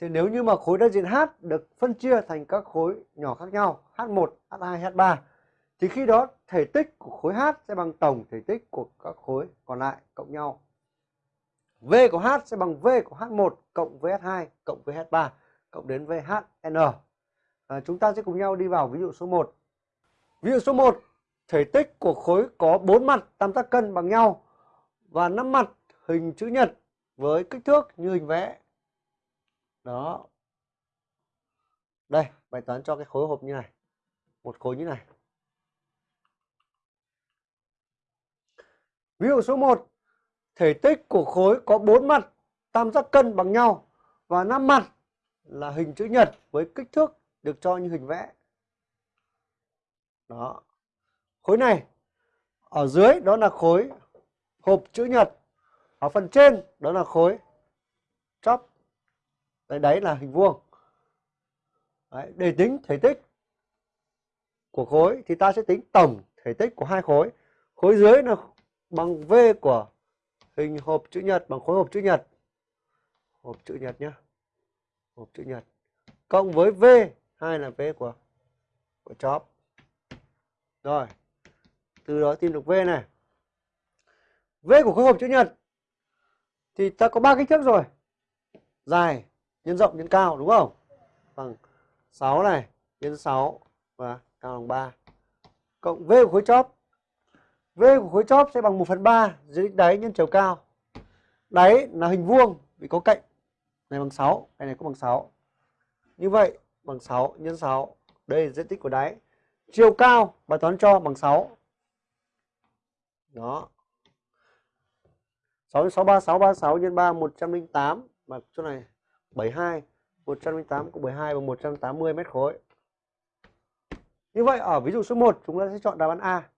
Thì nếu như mà khối đại diện H được phân chia thành các khối nhỏ khác nhau H1, H2, H3 thì khi đó thể tích của khối H sẽ bằng tổng thể tích của các khối còn lại cộng nhau. V của H sẽ bằng V của H1 cộng với H2 cộng với H3 cộng đến VHN. À, chúng ta sẽ cùng nhau đi vào ví dụ số 1. Ví dụ số 1, thể tích của khối có 4 mặt tam giác cân bằng nhau và 5 mặt hình chữ nhật với kích thước như hình vẽ. Đó. Đây, bài toán cho cái khối hộp như này. Một khối như này. Ví dụ số 1, thể tích của khối có bốn mặt tam giác cân bằng nhau và năm mặt là hình chữ nhật với kích thước được cho như hình vẽ. Đó. Khối này ở dưới đó là khối hộp chữ nhật. Ở phần trên đó là khối chóp. Đấy, đấy là hình vuông. Đấy, để tính thể tích của khối thì ta sẽ tính tổng thể tích của hai khối. Khối dưới là bằng V của hình hộp chữ nhật bằng khối hộp chữ nhật. Hộp chữ nhật nhá, Hộp chữ nhật. Cộng với V, hai là V của của chóp. Rồi. Từ đó tìm được V này. V của khối hộp chữ nhật thì ta có ba kích thước rồi. Dài, nhân rộng, nhân cao đúng không? Bằng 6 này, nhân 6 và cao bằng 3. Cộng V của khối chóp. V của khối chóp sẽ bằng 1 phần 3 dưới đáy nhân chiều cao. Đáy là hình vuông vì có cạnh này bằng 6, cái này cũng bằng 6. Như vậy bằng 6 nhân 6, đây là diện tích của đáy. Chiều cao bài toán cho bằng 6. Đó. 6 6 3 6 3 6 nhân 3 108 mà chỗ này 72 108 cộng 72 bằng 180 mét khối. Như vậy, ở ví dụ số 1 chúng ta sẽ chọn đáp án A.